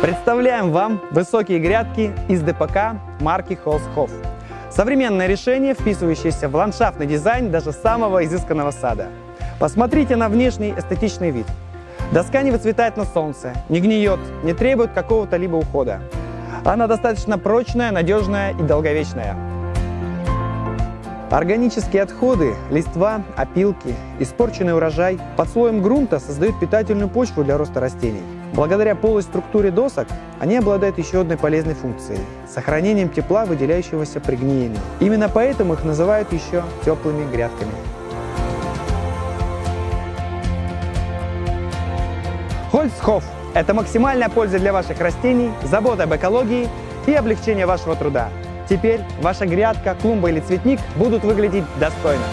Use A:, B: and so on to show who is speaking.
A: Представляем вам высокие грядки из ДПК марки Холсхоф. Современное решение, вписывающееся в ландшафтный дизайн даже самого изысканного сада. Посмотрите на внешний эстетичный вид. Доска не выцветает на солнце, не гниет, не требует какого-то либо ухода. Она достаточно прочная, надежная и долговечная. Органические отходы, листва, опилки, испорченный урожай под слоем грунта создают питательную почву для роста растений. Благодаря полой структуре досок они обладают еще одной полезной функцией – сохранением тепла, выделяющегося при гниении. Именно поэтому их называют еще теплыми грядками. Хольцхоф – это максимальная польза для ваших растений, забота об экологии и облегчение вашего труда. Теперь ваша грядка, клумба или цветник будут выглядеть достойно.